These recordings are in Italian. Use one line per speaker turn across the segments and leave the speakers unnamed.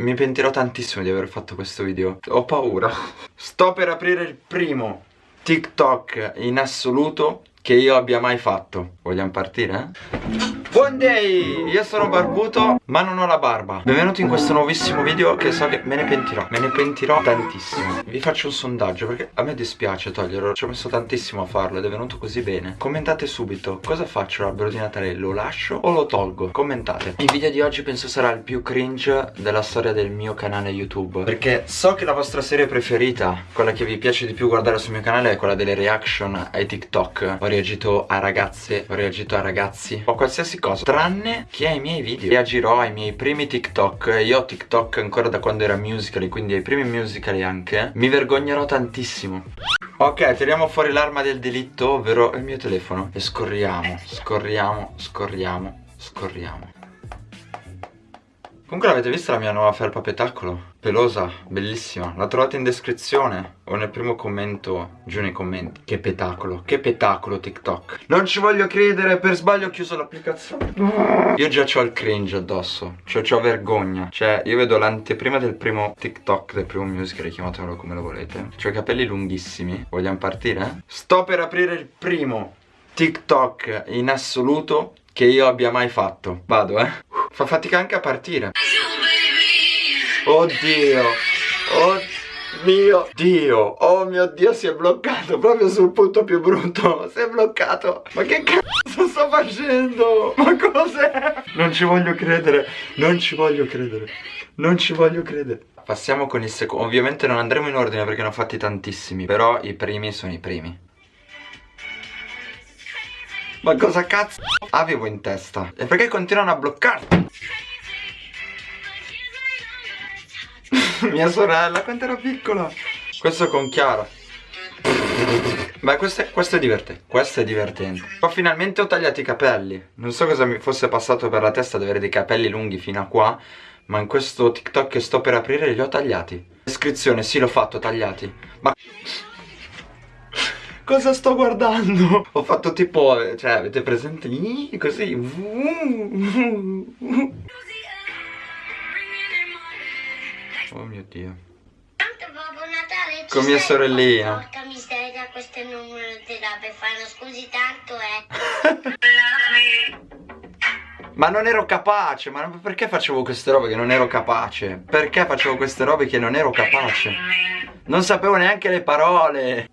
mi pentirò tantissimo di aver fatto questo video. Ho paura. Sto per aprire il primo TikTok in assoluto che io abbia mai fatto. Vogliamo partire? Buon day! Io sono barbuto ma non ho la barba. Benvenuti in questo nuovissimo video che so che me ne pentirò. Me ne pentirò tantissimo. Vi faccio un sondaggio perché a me dispiace toglierlo. Ci ho messo tantissimo a farlo ed è venuto così bene. Commentate subito. Cosa faccio l'albero di Natale? Lo lascio o lo tolgo? Commentate. Il video di oggi penso sarà il più cringe della storia del mio canale YouTube. Perché so che la vostra serie preferita Quella che vi piace di più guardare sul mio canale È quella delle reaction ai TikTok. Ho reagito a ragazze Ho reagito a ragazzi. O qualsiasi cosa Tranne che ai miei video. Reagirò ai miei primi TikTok. Io ho TikTok ancora da quando era musical Quindi ai primi musical anche. Mi vergognerò tantissimo. Ok, tiriamo fuori l'arma del delitto Ovvero il mio telefono. E scorriamo, scorriamo, scorriamo, scorriamo. Comunque l'avete vista la mia nuova felpa petacolo? Pelosa, bellissima. La trovate in descrizione o nel primo commento giù nei commenti. Che petacolo, che petacolo TikTok. Non ci voglio credere, per sbaglio ho chiuso l'applicazione. Io già ho il cringe addosso Cioè ho vergogna. Cioè io vedo l'anteprima del primo TikTok Del primo musical, chiamatelo come lo volete. Ho i capelli lunghissimi. Vogliamo partire? Sto per aprire il primo TikTok in assoluto che io abbia mai fatto. Vado eh. Fa fatica anche a partire Oddio. Oh mio Dio. Oh mio Dio si è bloccato Proprio sul punto più brutto. Si è bloccato. Ma che cazzo sto facendo? Ma cos'è? Non ci voglio credere. Non ci voglio credere. Non ci voglio credere. Passiamo con il secondo Ovviamente non andremo in ordine perché ne ho fatti tantissimi Però i primi sono i primi. Ma cosa cazzo? Avevo in testa? E perché continuano a bloccarti? Mia sorella, quando ero piccola Questo con Chiara. Beh, questo è, questo è divertente Questo è divertente. Poi finalmente ho tagliato i capelli. Non so cosa mi fosse passato per la testa di avere dei capelli lunghi fino a qua Ma in questo TikTok che sto per aprire li ho tagliati. Descrizione, sì l'ho fatto, tagliati. Ma... Cosa sto guardando? Ho fatto tipo, cioè avete presente? Così Oh mio Dio Con mia sorellina Porca miseria, questo è il numero per fare scusi tanto eh Ma non ero capace, ma perché facevo queste robe che non ero capace? Perché facevo queste robe che non ero capace? Non sapevo neanche le parole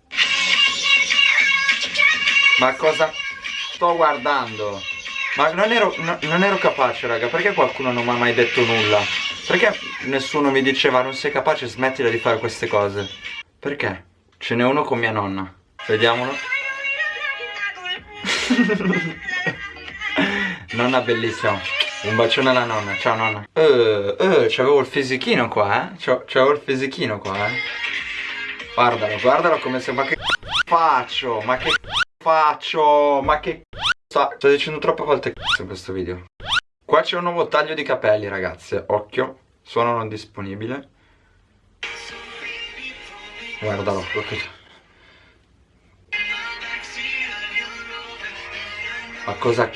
ma cosa sto guardando? Ma non ero, no, non ero capace raga Perché qualcuno non mi ha mai detto nulla? Perché nessuno mi diceva non sei capace smettila di fare queste cose? Perché? Ce n'è uno con mia nonna Vediamolo Nonna bellissima Un bacione alla nonna, ciao nonna Eh, eh, c'avevo il fisichino qua eh C'avevo il fisichino qua eh Guardalo, guardalo come se... Ma che faccio? Ma che faccio? Ma che sto, sto dicendo troppe volte in questo video. Qua c'è un nuovo taglio di capelli ragazze, occhio, suono non disponibile. Guardalo, guardalo. Ma cosa?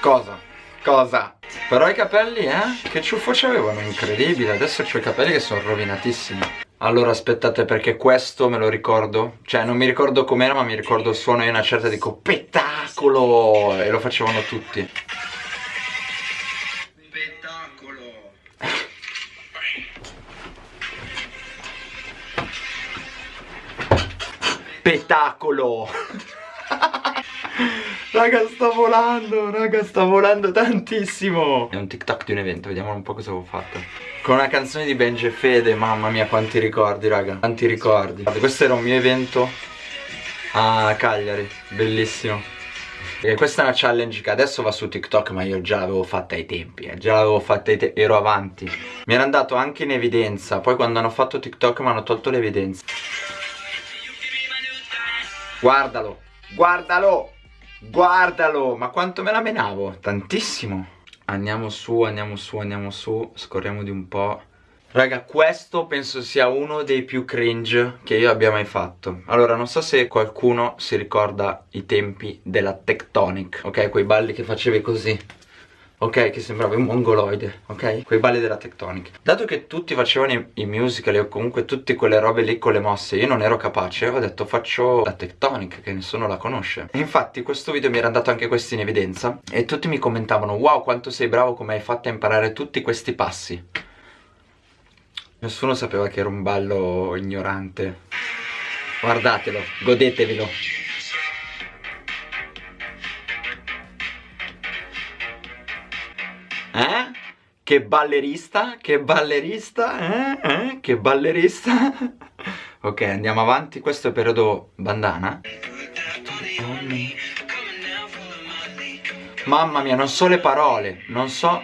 Cosa? Cosa? Però i capelli, eh? Che ciuffo c'avevano, incredibile. Adesso ho i capelli che sono rovinatissimi. Allora aspettate perché questo me lo ricordo Cioè non mi ricordo com'era ma mi ricordo il suono e una certa dico Spettacolo E lo facevano tutti Spettacolo Spettacolo. Raga sto volando Raga sto volando tantissimo. È un tiktok di un evento Vediamo un po' cosa avevo fatto. Con una canzone di Benji e Fede, mamma mia quanti ricordi raga Quanti ricordi. Questo era un mio evento a Cagliari, bellissimo e questa è una challenge che adesso va su TikTok ma io già l'avevo fatta ai tempi eh. Già l'avevo fatta ai tempi, ero avanti. Mi era andato anche in evidenza Poi quando hanno fatto TikTok mi hanno tolto l'evidenza. Guardalo Guardalo Guardalo Ma quanto me la menavo? Tantissimo. Andiamo su, andiamo su, andiamo su Scorriamo di un po' Raga, questo penso sia uno dei più cringe che io abbia mai fatto Allora, non so se qualcuno si ricorda i tempi della Tectonic Ok, quei balli che facevi così ok? Che sembrava un mongoloide, ok? Quei balli della tectonica. Dato che tutti facevano i, i musical o comunque tutte quelle robe lì con le mosse, io non ero capace, ho detto faccio la tectonic, che nessuno la conosce. E infatti questo video mi era andato anche questo in evidenza e tutti mi commentavano wow quanto sei bravo come hai fatto a imparare tutti questi passi. Nessuno sapeva che era un ballo ignorante. Guardatelo, godetevelo. Eh? Che ballerista? Che ballerista? Eh? Eh? Che ballerista? ok, andiamo avanti. Questo è il periodo bandana. Mamma mia, non so le parole. Non so...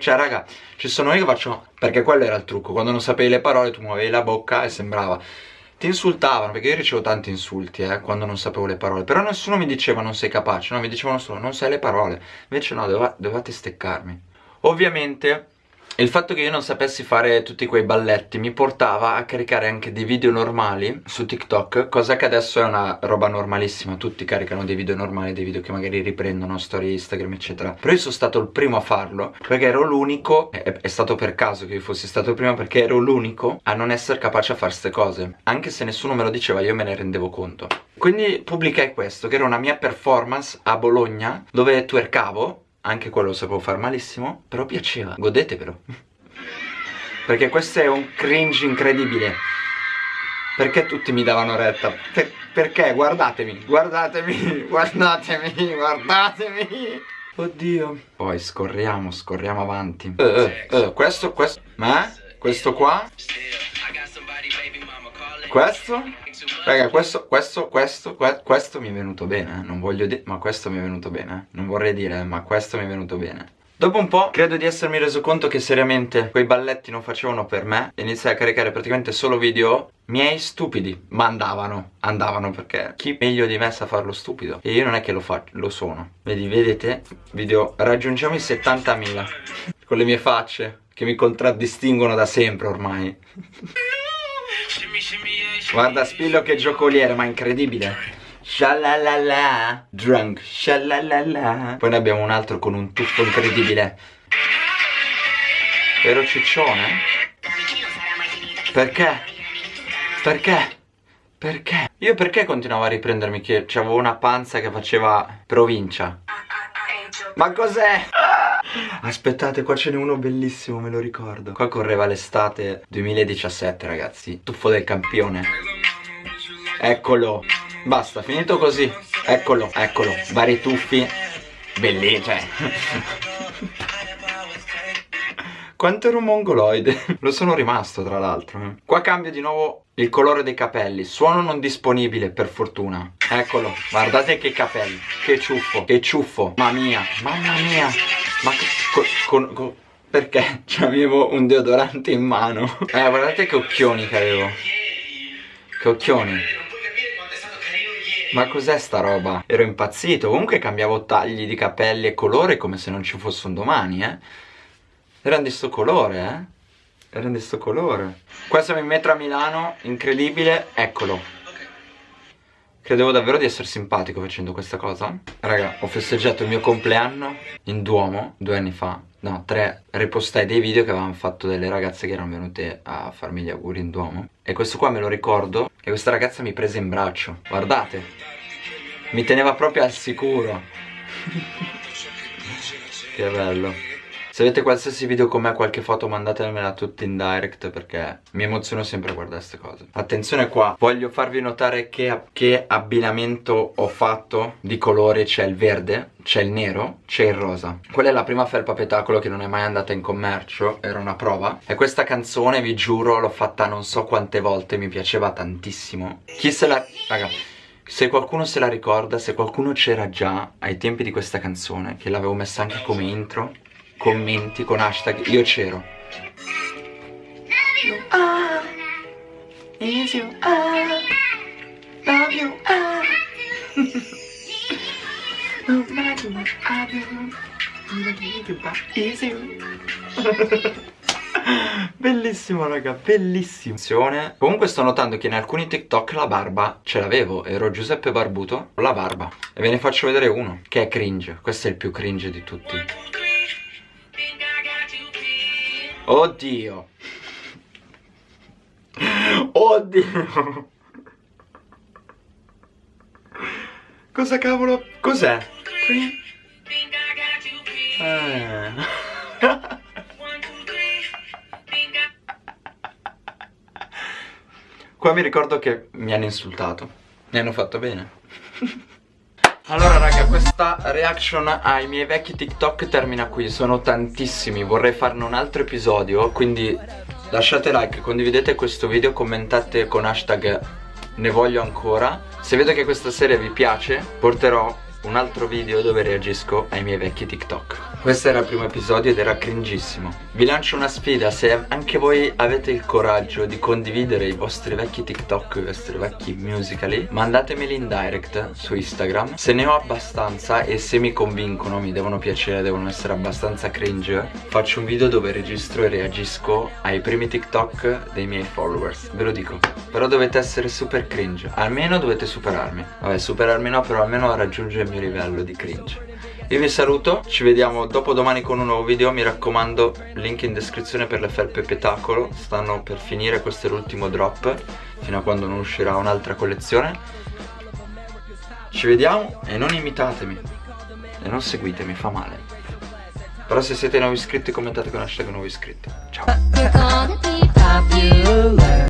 Cioè, raga, ci sono io che faccio... Perché quello era il trucco. Quando non sapevi le parole, tu muovevi la bocca e sembrava... Ti insultavano, perché io ricevo tanti insulti, eh, quando non sapevo le parole. Però nessuno mi diceva non sei capace, no, mi dicevano solo non sai le parole. Invece no, dovevate steccarmi. Ovviamente il fatto che io non sapessi fare tutti quei balletti mi portava a caricare anche dei video normali su TikTok Cosa che adesso è una roba normalissima. Tutti caricano dei video normali, dei video che magari riprendono storie Instagram eccetera. Però io sono stato il primo a farlo Perché ero l'unico, è, è, stato per caso che io fossi stato il primo Perché ero l'unico a non essere capace a fare queste cose. Anche se nessuno me lo diceva io me ne rendevo conto. Quindi pubblicai questo che era una mia performance a Bologna Dove twerkavo anche quello lo sapevo far malissimo Però piaceva, godetevelo Perché questo è un cringe incredibile Perché tutti mi davano retta? Per perché? Guardatemi, guardatemi, guardatemi, guardatemi Oddio Poi scorriamo, scorriamo avanti uh, uh, uh, Questo, questo Ma? Questo qua? Questo? Raga, questo, questo, questo, questo mi è venuto bene, eh. non voglio dire, ma questo mi è venuto bene, eh. non vorrei dire, ma questo mi è venuto bene. Dopo un po' credo di essermi reso conto che seriamente quei balletti non facevano per me iniziai a caricare praticamente solo video miei stupidi, ma andavano, andavano perché chi meglio di me sa farlo stupido e io non è che lo faccio, lo sono. Vedi, vedete, video, raggiungiamo i 70.000 con le mie facce che mi contraddistinguono da sempre ormai. Guarda Spillo che giocoliere, ma incredibile. Shalalala, drunk, shalalala. Poi ne abbiamo un altro con un tuffo incredibile. Vero ciccione? Perché? Perché? Perché? Io perché continuavo a riprendermi che avevo una panza che faceva provincia? Ma cos'è? Aspettate, qua ce n'è uno bellissimo, me lo ricordo. Qua correva l'estate 2017, ragazzi. Tuffo del campione. Eccolo. Basta, finito così. Eccolo, eccolo. Vari tuffi. Bellissimo, cioè. Quanto ero mongoloide? Lo sono rimasto tra l'altro eh. Qua cambio di nuovo il colore dei capelli. Suono non disponibile per fortuna. Eccolo. Guardate che capelli. Che ciuffo. Che ciuffo. Mamma mia. Mamma mia. Ma con, con, con perché? Cioè avevo un deodorante in mano. Eh guardate che occhioni che avevo. Che occhioni. Ma cos'è sta roba? Ero impazzito. Comunque cambiavo tagli di capelli e colore come se non ci fosse un domani eh erano di sto colore, eh? Erano di sto colore. Qua siamo in metro a Milano, incredibile, eccolo. Credevo davvero di essere simpatico facendo questa cosa. Raga, ho festeggiato il mio compleanno in Duomo, due anni fa. No, tre. Ripostai dei video che avevano fatto delle ragazze che erano venute a farmi gli auguri in Duomo. E questo qua me lo ricordo. E questa ragazza mi prese in braccio. Guardate. Mi teneva proprio al sicuro. che bello. Se avete qualsiasi video con me, qualche foto mandatemela tutti in direct perché mi emoziono sempre a guardare queste cose. Attenzione qua, voglio farvi notare che, che abbinamento ho fatto di colore. C'è il verde, c'è il nero, c'è il rosa. Quella è la prima felpa petacolo che non è mai andata in commercio, era una prova. E questa canzone, vi giuro, l'ho fatta non so quante volte, mi piaceva tantissimo. Chi se la... raga... Se qualcuno se la ricorda, se qualcuno c'era già ai tempi di questa canzone, che l'avevo messa anche come intro, commenti con hashtag io c'ero. Bellissimo raga, bellissimo. Comunque sto notando che in alcuni TikTok la barba ce l'avevo Ero Giuseppe Barbuto con la barba. E ve ne faccio vedere uno Che è cringe, questo è il più cringe di tutti Oddio Oddio Cosa cavolo? Cos'è? Eh. Qua mi ricordo che mi hanno insultato Mi hanno fatto bene allora raga questa reaction ai miei vecchi TikTok termina qui Sono tantissimi, vorrei farne un altro episodio Quindi lasciate like, condividete questo video, commentate con hashtag ne voglio ancora. Se vedo che questa serie vi piace porterò un altro video dove reagisco ai miei vecchi TikTok questo era il primo episodio ed era cringissimo. Vi lancio una sfida, se anche voi avete il coraggio di condividere i vostri vecchi TikTok, i vostri vecchi musicali Mandatemeli in direct su Instagram. Se ne ho abbastanza e se mi convincono, mi devono piacere, devono essere abbastanza cringe Faccio un video dove registro e reagisco ai primi TikTok dei miei followers. Ve lo dico. Però dovete essere super cringe. Almeno dovete superarmi. Vabbè, superarmi no, però almeno raggiungere il mio livello di cringe io vi saluto, ci vediamo dopo domani con un nuovo video Mi raccomando, link in descrizione per le felpe petacolo Stanno per finire, questo è l'ultimo drop Fino a quando non uscirà un'altra collezione. Ci vediamo e non imitatemi E non seguitemi, fa male. Però se siete nuovi iscritti commentate con hashtag nuovi iscritti. Ciao